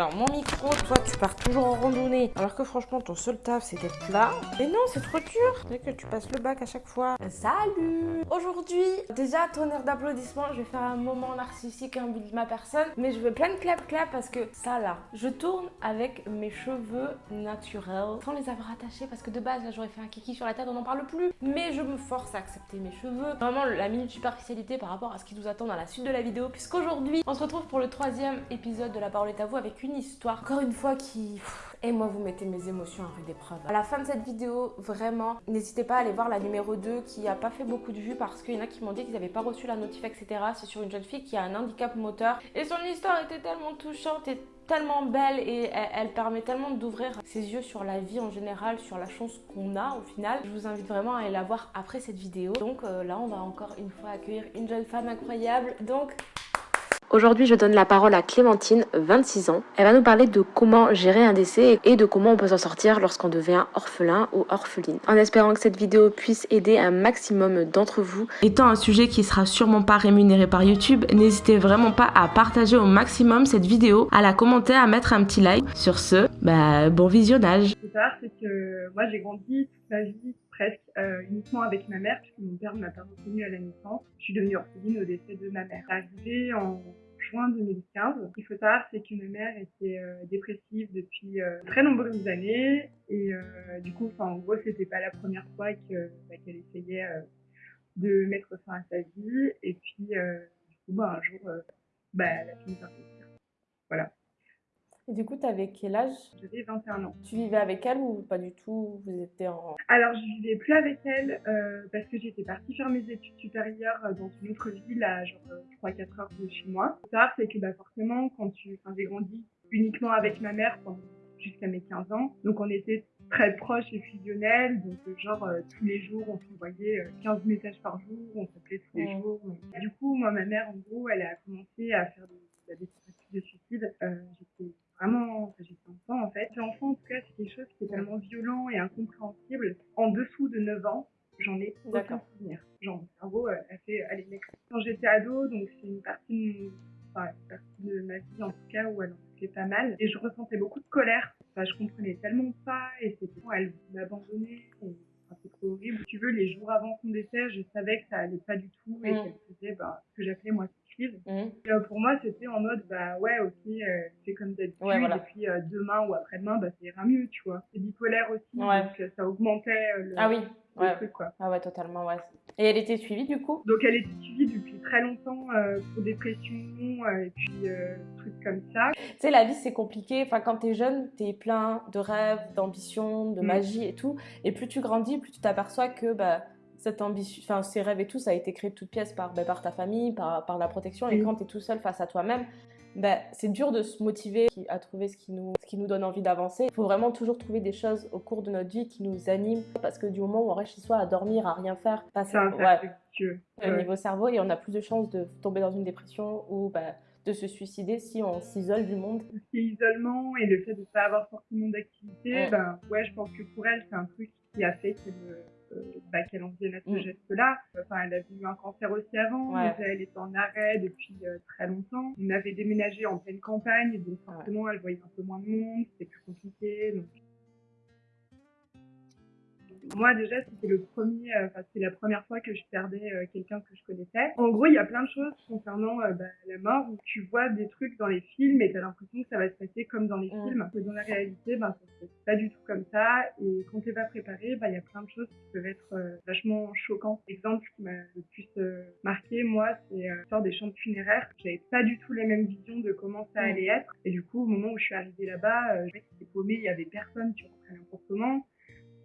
Alors mon micro, toi tu pars toujours en randonnée alors que franchement ton seul taf c'est d'être là. Mais non c'est trop dur, c'est que tu passes le bac à chaque fois. Salut Aujourd'hui, déjà tonnerre d'applaudissements, je vais faire un moment narcissique, un but de ma personne. Mais je veux plein de clap clap parce que ça là, je tourne avec mes cheveux naturels sans les avoir attachés parce que de base là j'aurais fait un kiki sur la tête, on n'en parle plus. Mais je me force à accepter mes cheveux. Vraiment la minute superficialité par rapport à ce qui nous attend dans la suite de la vidéo puisqu'aujourd'hui on se retrouve pour le troisième épisode de La Parole est à vous avec une histoire encore une fois qui... Et moi, vous mettez mes émotions à rude épreuve. À la fin de cette vidéo, vraiment, n'hésitez pas à aller voir la numéro 2 qui a pas fait beaucoup de vues parce qu'il y en a qui m'ont dit qu'ils n'avaient pas reçu la notif, etc. C'est sur une jeune fille qui a un handicap moteur. Et son histoire était tellement touchante et tellement belle et elle, permet tellement d'ouvrir ses yeux sur la vie en général, sur la chance qu'on a au final. Je vous invite vraiment à aller la voir après cette vidéo. Donc euh, là, on va encore une fois accueillir une jeune femme incroyable. Donc Aujourd'hui, je donne la parole à Clémentine, 26 ans. Elle va nous parler de comment gérer un décès et de comment on peut s'en sortir lorsqu'on devient orphelin ou orpheline. En espérant que cette vidéo puisse aider un maximum d'entre vous. Étant un sujet qui sera sûrement pas rémunéré par YouTube, n'hésitez vraiment pas à partager au maximum cette vidéo, à la commenter, à mettre un petit like. Sur ce, bah, bon visionnage. Ce c'est que moi j'ai grandi toute ma vie presque euh, uniquement avec ma mère, puisque mon père ne m'a pas reconnue à la naissance. Je suis devenue orpheline au décès de ma mère. En juin 2015. Ce qu'il faut savoir, c'est que ma mère était euh, dépressive depuis euh, très nombreuses années. Et du coup, en gros, c'était pas la première fois bah, qu'elle essayait de mettre fin à sa vie. Et puis, du coup, bah, un jour, bah, elle a fini par sortir. Voilà. Et du coup, tu avais quel âge? J'avais 21 ans. Tu vivais avec elle ou pas du tout? Vous étiez en... Alors, je vivais plus avec elle euh, parce que j'étais partie faire mes études supérieures euh, dans une autre ville à genre 3-4 euh, heures de chez moi. Ce c'est que bah, forcément, quand tu... Enfin, j'ai grandi uniquement avec ma mère jusqu'à mes 15 ans. Donc, on était très proches et fusionnels. Donc, genre, tous les jours, on s'envoyait 15 messages par jour, on s'appelait tous les jours. Du coup, moi, ma mère, en gros, elle a commencé à faire des, des de suicide. J'étais vraiment, j'étais enfant en fait. Enfant, en tout cas, c'est quelque chose qui est tellement violent et incompréhensible. En dessous de 9 ans, j'en ai aucun souvenir. Genre, mon cerveau a fait, allez, mec. Quand j'étais ado, donc c'est une partie de, enfin, une partie de ma vie en tout cas où elle en fait pas mal. Et je ressentais beaucoup de colère. Enfin, je comprenais tellement pas et c'était elle m'abandonnait. c'est trop horrible. tu veux, les jours avant son décès, je savais que ça allait pas du tout et mm. qu'elle faisait bah, ce que j'appelais moi Mmh. Euh, pour moi, c'était en mode, bah ouais, ok, euh, c'est comme d'habitude, et puis euh, demain ou après-demain, bah, ça ira mieux, tu vois. C'est bipolaire aussi, donc ça augmentait le, ah oui. Truc, quoi. Ah ouais, totalement, ouais. Et elle était suivie du coup? Donc elle était suivie depuis très longtemps pour dépression et puis trucs comme ça. Tu sais, la vie c'est compliqué. Enfin, quand t'es jeune, t'es plein de rêves, d'ambitions, de mmh. magie et tout. Et plus tu grandis, plus tu t'aperçois que bah, cette ambition, enfin ces rêves et tout, ça a été créé de toutes pièces par, ben, par ta famille, par, par la protection. Et quand tu es tout seul face à toi-même, ben, c'est dur de se motiver à trouver ce qui nous, ce qui nous donne envie d'avancer. Il faut vraiment toujours trouver des choses au cours de notre vie qui nous animent. Parce que du moment où on reste chez soi à dormir, à rien faire, passer ouais, au niveau cerveau et on a plus de chances de tomber dans une dépression ou ben, de se suicider si on s'isole du monde. L'isolement et le fait de ne pas avoir forcément d'activité, ben, ouais, je pense que pour elle, c'est un truc qui a fait euh, bah, qu'elle en vienne à ce geste-là. Enfin, elle a eu un cancer aussi avant, mais elle était en arrêt depuis euh, très longtemps. On avait déménagé en pleine campagne, donc forcément, elle voyait un peu moins de monde, c'était plus compliqué. Donc moi déjà c'était le premier, euh, enfin c'était la première fois que je perdais euh, quelqu'un que je connaissais. En gros il y a plein de choses concernant euh, bah, la mort où tu vois des trucs dans les films et t'as l'impression que ça va se passer comme dans les films. Que dans la réalité ben ça se passe pas du tout comme ça et quand t'es pas préparé bah il y a plein de choses qui peuvent être vachement choquantes. L'exemple qui m'a le plus marqué moi c'est l'histoire des chambres funéraires. J'avais pas du tout les mêmes visions de comment ça allait être et du coup au moment où je suis arrivée là-bas, je j'étais paumée, il y avait personne, tu rentrais comment.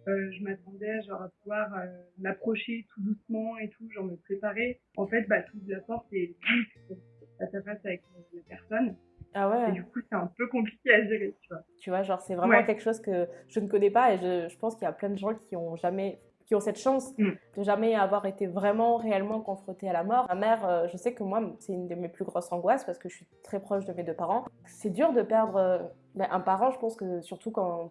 Euh, je m'attendais genre à pouvoir euh, m'approcher tout doucement et tout, genre me préparer. En fait, bah, toute la porte est vite face à face avec la personne. Ah ouais. Et du coup, c'est un peu compliqué à gérer, tu vois. Tu vois, genre, c'est vraiment quelque chose que je ne connais pas et je, je pense qu'il y a plein de gens qui ont jamais qui ont cette chance mm. de jamais avoir été vraiment réellement confrontés à la mort. Ma mère, euh, je sais que moi, c'est une de mes plus grosses angoisses parce que je suis très proche de mes deux parents. C'est dur de perdre ben, un parent, je pense que surtout quand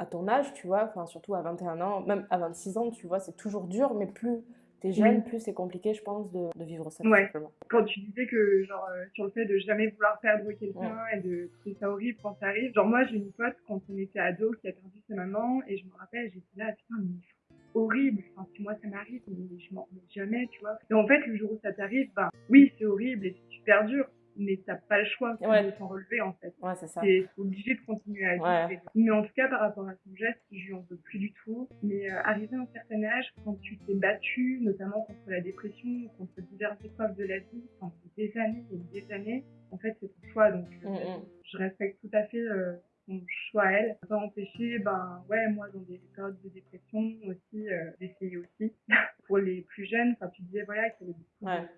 à ton âge, tu vois, enfin surtout à 21 ans, même à 26 ans, tu vois, c'est toujours dur, mais plus t'es jeune, plus c'est compliqué, je pense, de, de vivre ça. Ouais. simplement. Quand tu disais que, genre, euh, sur le fait de jamais vouloir perdre quelqu'un et de trouver ça horrible quand ça arrive. Genre, moi, j'ai une pote, quand on était ado, qui a perdu sa maman, et je me rappelle, j'étais là, putain, mais horrible. Enfin, si moi ça m'arrive, mais je m'en remets jamais, tu vois. Et en fait, le jour où ça t'arrive, ben, oui, c'est horrible et c'est super dur, mais t'as pas le choix Ouais. de t'en relever, en fait. Ouais, c'est ça. T'es obligé de continuer à vivre. Ouais. Mais en tout cas, par rapport à son geste, je lui en veux plus du tout. Mais euh, arrivé à un certain âge, quand tu t'es battu, notamment contre la dépression, contre diverses épreuves de la vie, pendant des années et des années, en fait, c'est ton choix. Donc, euh, Mm, mm. je respecte tout à fait euh, son choix à elle. Ça va empêcher, ben, ouais, moi, dans des périodes de dépression aussi, euh, d'essayer aussi. Pour les plus jeunes, enfin, tu disais, voilà, qu'il y avait beaucoup Ouais.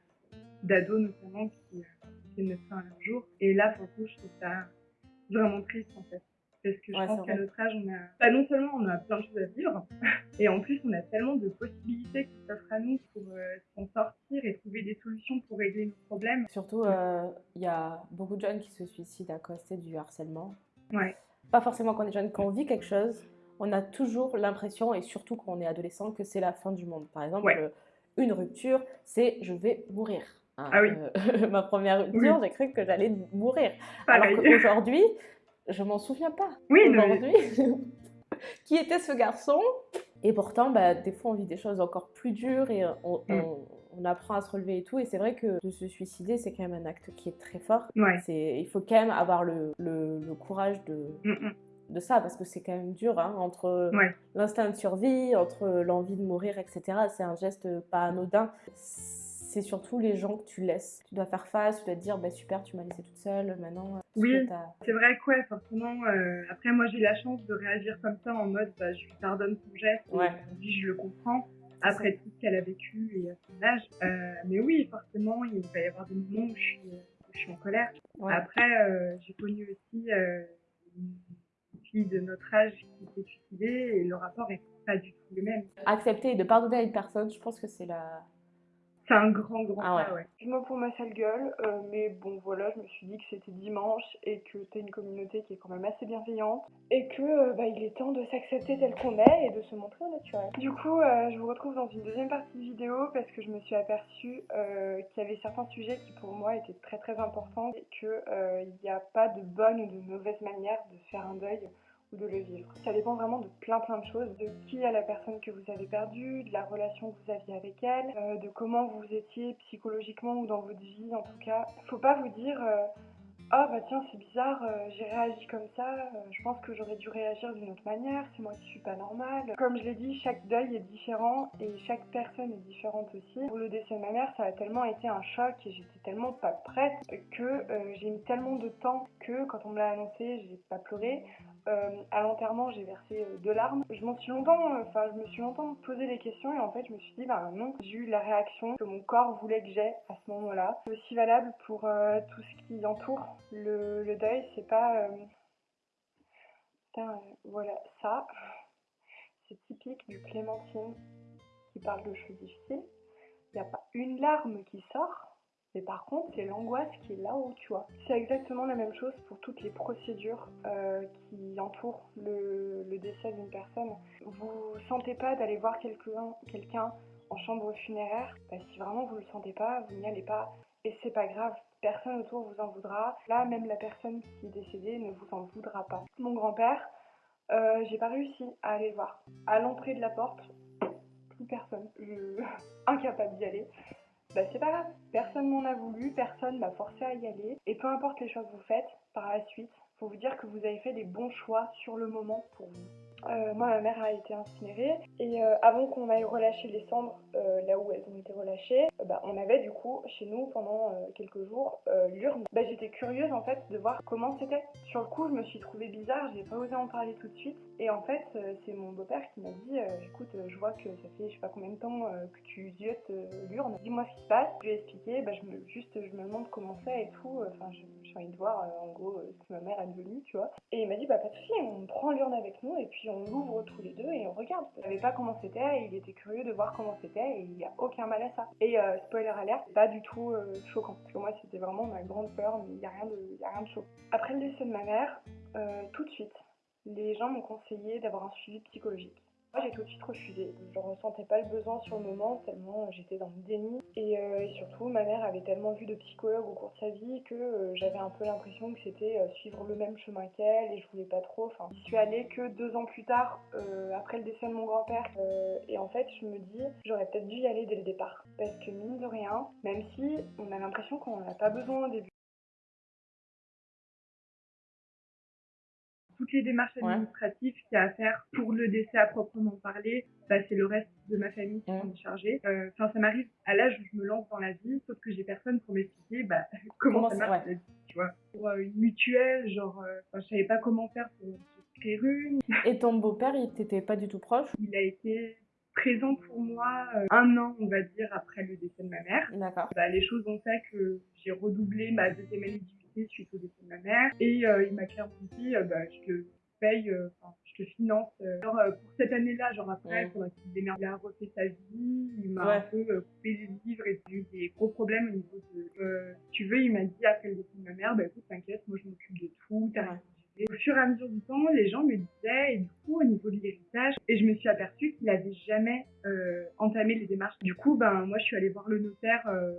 d'ados notamment qui, ne fin à leur jour. Et là, pour le coup, je trouve ça vraiment triste en fait. Parce que je Ouais, pense qu'à notre âge, on a, bah, non seulement on a plein de choses à vivre, et en plus on a tellement de possibilités qui s'offrent à nous pour euh, s'en sortir et trouver des solutions pour régler nos problèmes. Surtout, euh, il y a beaucoup de jeunes qui se suicident à cause du harcèlement. Ouais, Pas forcément quand on est jeune, quand on vit quelque chose, on a toujours l'impression, et surtout quand on est adolescent, que c'est la fin du monde. Par exemple, Ouais. euh, une rupture, c'est je vais mourir. Hein, Ah oui. euh, ma première rupture, j'ai cru que j'allais mourir. pareil. Alors qu'aujourd'hui, je m'en souviens pas. Oui, mais- Aujourd'hui, qui était ce garçon? Et pourtant, bah, des fois, on vit des choses encore plus dures et on, Mm. on- on apprend à se relever et tout. Et c'est vrai que de se suicider, c'est quand même un acte qui est très fort. Ouais. C'est, il faut quand même avoir le, le- le courage de, Mm, mm. de ça parce que c'est quand même dur hein, entre Ouais. l'instinct de survie, entre l'envie de mourir, etc. C'est un geste pas anodin. C'est surtout les gens que tu laisses. Tu dois faire face, tu dois te dire bah, super, tu m'as laissé toute seule, maintenant. euh, Oui. C'est vrai que ouais, forcément, euh, après moi j'ai la chance de réagir comme ça en mode bah, je lui pardonne son geste et Ouais. aujourd'hui je le comprends après tout ce qu'elle a vécu et à son âge. Euh, mais oui, forcément, il va y avoir des moments où je suis, où je suis en colère. Ouais. Après, euh, j'ai connu aussi euh, une fille de notre âge qui s'est suicidée et le rapport est pas du tout le même. Accepter et de pardonner à une personne, je pense que c'est la. C'est un grand, grand Ah ouais. pour ma sale gueule, euh, mais bon voilà, je me suis dit que c'était dimanche et que t'es une communauté qui est quand même assez bienveillante et que euh, bah, il est temps de s'accepter tel qu'on est et de se montrer au naturel. Du coup, euh, je vous retrouve dans une deuxième partie de vidéo parce que je me suis aperçue qu'il y avait certains sujets qui pour moi étaient très très importants et qu'il n'y a pas de bonne ou de mauvaise manière de faire un deuil ou de le vivre. Ça dépend vraiment de plein plein de choses, de qui est la personne que vous avez perdue, de la relation que vous aviez avec elle, euh, de comment vous étiez psychologiquement ou dans votre vie en tout cas. Faut pas vous dire euh, ah bah tiens c'est bizarre, euh, j'ai réagi comme ça, euh, je pense que j'aurais dû réagir d'une autre manière, c'est moi qui suis pas normale. Comme je l'ai dit, chaque deuil est différent et chaque personne est différente aussi. Pour le décès de ma mère, ça a tellement été un choc et j'étais tellement pas prête que j'ai mis tellement de temps que quand on me l'a annoncé, j'ai pas pleuré. Euh, à l'enterrement, j'ai versé euh, deux larmes. Je m'en suis longtemps, euh, enfin, je me suis longtemps posé des questions et en fait, je me suis dit, bah non, j'ai eu la réaction que mon corps voulait que j'ai à ce moment-là. C'est aussi valable pour euh, tout ce qui entoure le, le deuil. C'est pas, putain, voilà, ça, c'est typique du Clémentine qui parle de choses difficiles. Il n'y a pas une larme qui sort. Mais par contre, c'est l'angoisse qui est là-haut, tu vois. C'est exactement la même chose pour toutes les procédures euh, qui entourent le, décès d'une personne. Vous sentez pas d'aller voir quelqu'un en chambre funéraire, bah, si vraiment vous le sentez pas, vous n'y allez pas. Et c'est pas grave, personne autour vous en voudra. Là, même la personne qui est décédée ne vous en voudra pas. Mon grand-père, euh, j'ai pas réussi à aller le voir. À l'entrée de la porte, plus personne. Incapable d'y aller. Bah c'est pas grave, personne m'en a voulu, personne m'a forcé à y aller. Et peu importe les choix que vous faites, par la suite, faut vous dire que vous avez fait des bons choix sur le moment pour vous. Euh, moi, ma mère a été incinérée et euh, avant qu'on aille relâcher les cendres euh, là où elles ont été relâchées, bah, on avait du coup chez nous pendant quelques jours l'urne. Bah, J'étais curieuse en fait de voir comment c'était. Sur le coup, je me suis trouvée bizarre, j'ai pas osé en parler tout de suite. Et en fait, euh, c'est mon beau-père qui m'a dit euh, écoute, euh, je vois que ça fait je sais pas combien de temps que tu ziotes l'urne, dis-moi ce qui se passe. Je lui ai expliqué, bah, je me, juste je me demande comment c'est et tout. Enfin, j'ai envie de voir en gros ce que ma mère est devenue, tu vois. Et il m'a dit bah pas de souci, on prend l'urne avec nous et puis on l'ouvre tous les deux et on regarde. Il savait pas comment c'était et il était curieux de voir comment c'était et il y a aucun mal à ça. Et spoiler alert, pas du tout choquant. Parce que moi c'était vraiment ma grande peur, mais il y a rien de, y a rien de choquant. Après le décès de ma mère, tout de suite, les gens m'ont conseillé d'avoir un suivi psychologique. Moi, j'ai tout de suite refusé. Je ressentais pas le besoin sur le moment, tellement j'étais dans le déni. Et, euh, et, surtout, ma mère avait tellement vu de psychologues au cours de sa vie que euh, j'avais un peu l'impression que c'était euh, suivre le même chemin qu'elle et je voulais pas trop. Enfin, j'y suis allée que deux ans plus tard, euh, après le décès de mon grand-père. Euh, et en fait, je me dis, j'aurais peut-être dû y aller dès le départ. Parce que mine de rien, même si on a l'impression qu'on n'en a pas besoin au début, toutes les démarches administratives qu'il y a à faire pour le décès à proprement parler, bah, c'est le reste de ma famille qui s'en est chargé. Enfin, ça m'arrive à l'âge où je me lance dans la vie, sauf que j'ai personne pour m'expliquer bah, comment, comment, ça marche la vie, tu vois. Pour euh, une mutuelle, genre, euh, je savais pas comment faire pour souscrire une. Et ton beau-père, il t'était pas du tout proche? Il a été présent pour moi euh, un an, on va dire, après le décès de ma mère. D'accord. Bah, les choses ont fait que j'ai redoublé ma deuxième année suite au décès de ma mère. Et euh, il m'a clairement dit, euh, bah, je te paye, euh, enfin, je te finance. genre, pour cette année-là, genre après, il faudrait qu'il se démerde. Il a refait sa vie, il m'a ouais. un peu coupé les livres et j'ai eu des gros problèmes au niveau de... tu veux, il m'a dit après le décès de ma mère, bah écoute, t'inquiète, moi je m'occupe de tout, t'as rien et au fur et à mesure du temps, les gens me disaient, et du coup, au niveau de l'héritage, et je me suis aperçue qu'il avait jamais euh, entamé les démarches. Du coup, ben, moi, je suis allée voir le notaire euh,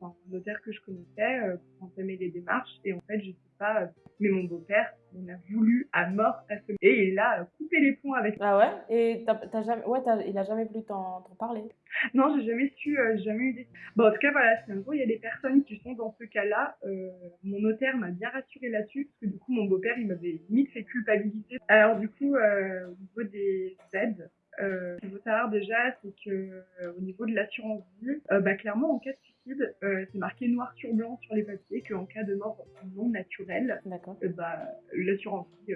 enfin, un notaire que je connaissais euh, entamer les démarches. Et en fait, je sais pas, euh, mais mon beau-père, on a voulu à mort à ce et il a coupé les ponts avec. Ah ouais? Et t'as, jamais, ouais, il a jamais voulu t'en, parler? Non, j'ai jamais su, euh, jamais eu des. Bon, en tout cas, voilà, c'est un gros, il y a des personnes qui sont dans ce cas-là. Euh, mon notaire m'a bien rassuré là-dessus, parce que du coup, mon beau-père, il m'avait limite fait culpabiliser. Alors, du coup, euh, au niveau des aides, euh, ce qu'il faut savoir déjà, c'est que euh, au niveau de l'assurance vie, euh, bah, clairement en cas de suicide, c'est marqué noir sur blanc sur les papiers qu'en cas de mort non naturelle, bah, l'assurance vie,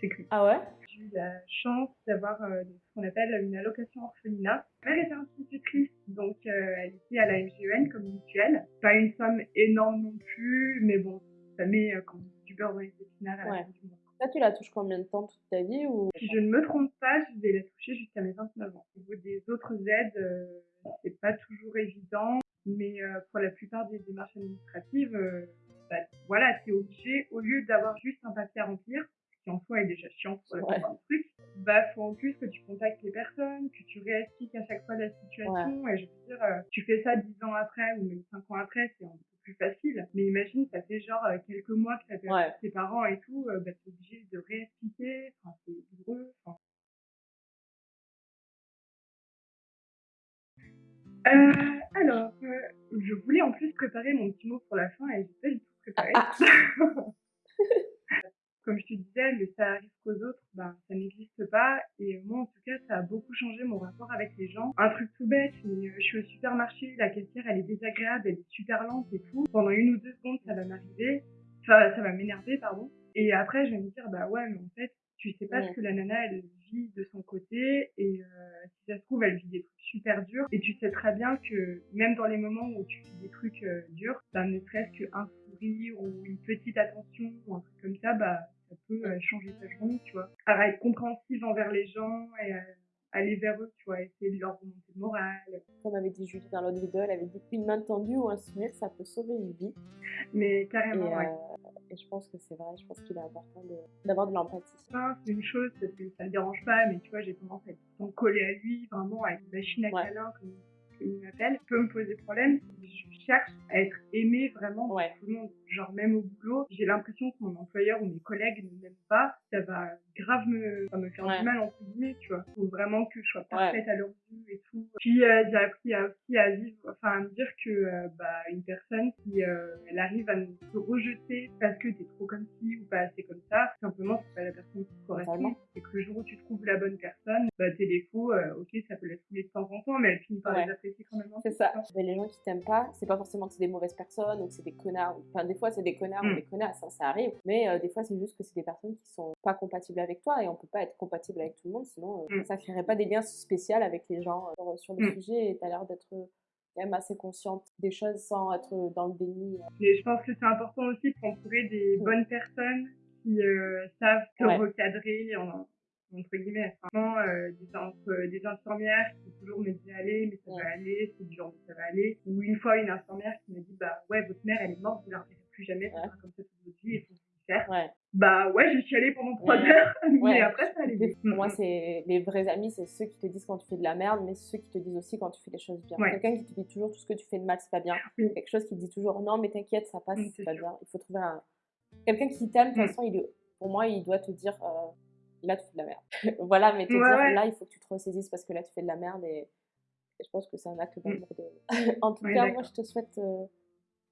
c'est cuit. Ah ouais? J'ai eu la chance d'avoir ce qu'on appelle une allocation orphelinat. Ma mère était institutrice, donc elle était à la MGN comme mutuelle. Pas une somme énorme non plus, mais bon, ça met du beurre dans les épinards à la fin du mois. Là, tu la touches combien de temps toute ta vie ou... Si je ne me trompe pas, je vais la toucher jusqu'à mes 29 ans. Au niveau des autres aides, euh, c'est pas toujours évident, mais euh, pour la plupart des démarches administratives, euh, bah, voilà, t'es obligé, au lieu d'avoir juste un papier à remplir, qui en soi est déjà chiant pour la plupart des trucs, bah faut en plus que tu contactes les personnes, que tu réexpliques à chaque fois la situation, ouais. et je veux dire, tu fais ça 10 ans après ou même 5 ans après, c'est un plus facile. Mais imagine, ça fait genre euh, quelques mois que t'as perdu ouais. tes parents et tout, euh, bah, t'es obligé de réexpliquer, enfin, c'est douloureux. Enfin. Euh, alors, euh, je voulais en plus préparer mon petit mot pour la fin et j'ai pas du tout préparé. Ah, ah. Comme je te disais, le ça arrive qu'aux autres, ben, ça n'existe pas. Et moi, en tout cas, ça a beaucoup changé mon rapport avec les gens. Un truc tout bête, mais je suis au supermarché, la caissière, elle est désagréable, elle est super lente et tout. Pendant une ou deux secondes, ça va m'arriver. Enfin, ça va m'énerver, pardon. Et après, je vais me dire, bah ouais, mais en fait, tu sais pas ouais. ce que la nana, elle vit de son côté. Et euh, si ça se trouve, elle vit des trucs super durs. Et tu sais très bien que même dans les moments où tu vis des trucs euh, durs, bah, ne serait-ce qu'un sourire ou une petite attention ou un truc comme ça, bah ça peut euh, changer ta journée, tu vois. Alors, être compréhensive envers les gens et aller vers eux, tu vois, essayer de leur remonter le moral. Comme avait dit Julie dans l'autre vidéo, elle avait dit qu'une main tendue ou un sourire, ça peut sauver une vie. Mais carrément, et, ouais. Euh, et je pense que c'est vrai, je pense qu'il est important d'avoir de, l'empathie. C'est une chose, parce que ça ne dérange pas, mais tu vois, j'ai tendance à être collée à lui, vraiment, avec une machine à ouais. câlin, comme il m'appelle, peut me poser problème. Je cherche à être aimée vraiment ouais. par tout le monde. Genre même au boulot, j'ai l'impression que mon employeur ou mes collègues ne m'aiment pas. Ça va grave me, ça me faire ouais. du mal entre guillemets, tu vois. Faut vraiment que je sois parfaite ouais. à leur vue et tout. Puis euh, j'ai appris à, aussi à vivre, enfin à me dire que euh, bah une personne qui euh, elle arrive à nous rejeter parce que t'es trop comme ci ou pas assez comme ça, simplement c'est pas la personne qui te correspond. Et que le jour où tu trouves la bonne personne, défauts, euh, ok ça peut la saouler de temps en temps, mais elle finit par les apprécier quand même. C'est ça. Mais les gens qui t'aiment pas, c'est pas forcément que c'est des mauvaises personnes ou que c'est des connards. Enfin, des fois, c'est des connards ou des connasses, ça, ça arrive. Mais euh, des fois, c'est juste que c'est des personnes qui sont pas compatibles avec toi et on peut pas être compatible avec tout le monde, sinon euh, mm. ça créerait pas des liens spéciaux avec les gens euh, sur le mm. sujet et t'as l'air d'être quand même assez consciente des choses sans être dans le déni. Mais je pense que c'est important aussi de s'entourer des bonnes personnes qui savent te ouais. recadrer en, entre guillemets. Vraiment, euh, des, entre, des infirmières qui toujours me disaient allez, mais ça ouais. va aller, c'est dur, mais ça va aller. Ou une fois, une infirmière qui m'a dit bah ouais, votre mère, elle est morte, vous la reverrez plus jamais, ça ouais. sera comme ça toute votre vie, il faut faire. Ouais. Bah ouais, j'ai chialé pendant trois heures, mais après ça allait. Pour moi, Mm, c'est les vrais amis, c'est ceux qui te disent quand tu fais de la merde, mais ceux qui te disent aussi quand tu fais les choses bien. Quelqu'un qui te dit toujours tout ce que tu fais de mal, c'est pas bien. Oui. Quelque chose qui te dit toujours non, mais t'inquiète, ça passe, Oui, c'est pas sûr. bien. Il faut trouver un. Quelqu'un qui t'aime, de toute Mm. façon, il est... pour moi, il doit te dire euh, là, tu fais de la merde. voilà, mais te Ouais, dire ouais. là, il faut que tu te ressaisisses parce que là, tu fais de la merde et, et je pense que c'est un acte d'amour. De... en tout Mm. Cas, moi, je te souhaite euh,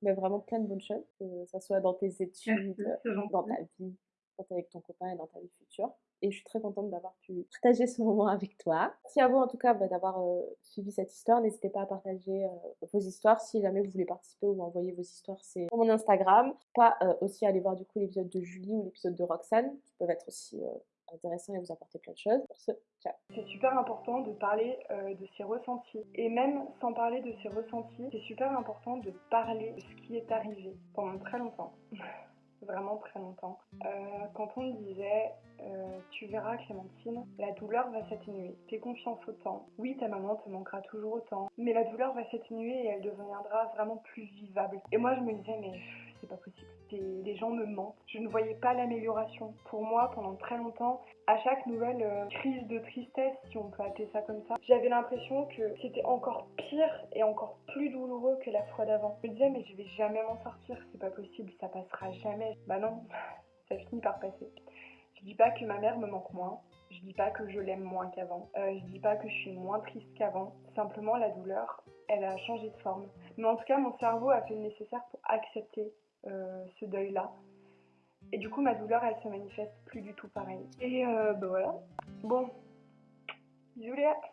mais vraiment plein de bonnes choses, que ça soit dans tes études, Merci, dans ta vie, quand t'es avec ton copain et dans ta vie future. Et je suis très contente d'avoir pu partager ce moment avec toi. Merci à vous en tout cas bah, d'avoir euh, suivi cette histoire. N'hésitez pas à partager euh, vos histoires si jamais vous voulez participer ou envoyer vos histoires. C'est sur mon Instagram. Pas euh, aussi aller voir du coup l'épisode de Julie ou l'épisode de Roxane qui peuvent être aussi intéressants et vous apporter plein de choses. C'est super important de parler euh, de ses ressentis. Et même sans parler de ses ressentis, c'est super important de parler de ce qui est arrivé pendant très longtemps. Vraiment très longtemps. Euh, quand on me disait, euh, tu verras Clémentine, la douleur va s'atténuer. Fais confiance au temps. Oui, ta maman te manquera toujours autant, mais la douleur va s'atténuer et elle deviendra vraiment plus vivable. Et moi, je me disais, mais c'est pas possible. Les gens me mentent. Je ne voyais pas l'amélioration. Pour moi, pendant très longtemps, à chaque nouvelle euh, crise de tristesse, si on peut appeler ça comme ça, j'avais l'impression que c'était encore pire et encore plus douloureux que la fois d'avant. Je me disais, mais je vais jamais m'en sortir, c'est pas possible, ça passera jamais. Bah non, ça finit par passer. Je dis pas que ma mère me manque moins, je dis pas que je l'aime moins qu'avant, Euh, je dis pas que je suis moins triste qu'avant, simplement la douleur, elle a changé de forme. Mais en tout cas, mon cerveau a fait le nécessaire pour accepter ce deuil-là. Et du coup, ma douleur, elle se manifeste plus du tout pareil. Et euh, bah voilà. Bon, Léa